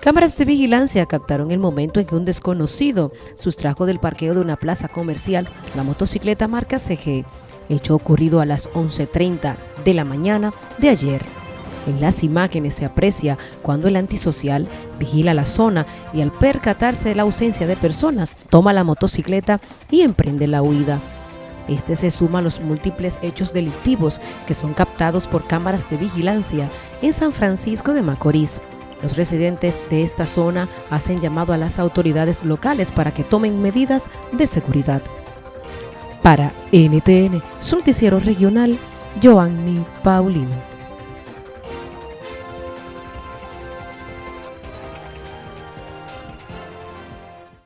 Cámaras de vigilancia captaron el momento en que un desconocido sustrajo del parqueo de una plaza comercial la motocicleta marca CG, hecho ocurrido a las 11.30 de la mañana de ayer. En las imágenes se aprecia cuando el antisocial vigila la zona y al percatarse de la ausencia de personas, toma la motocicleta y emprende la huida. Este se suma a los múltiples hechos delictivos que son captados por cámaras de vigilancia en San Francisco de Macorís. Los residentes de esta zona hacen llamado a las autoridades locales para que tomen medidas de seguridad. Para NTN, su noticiero regional, Joanny Paulino.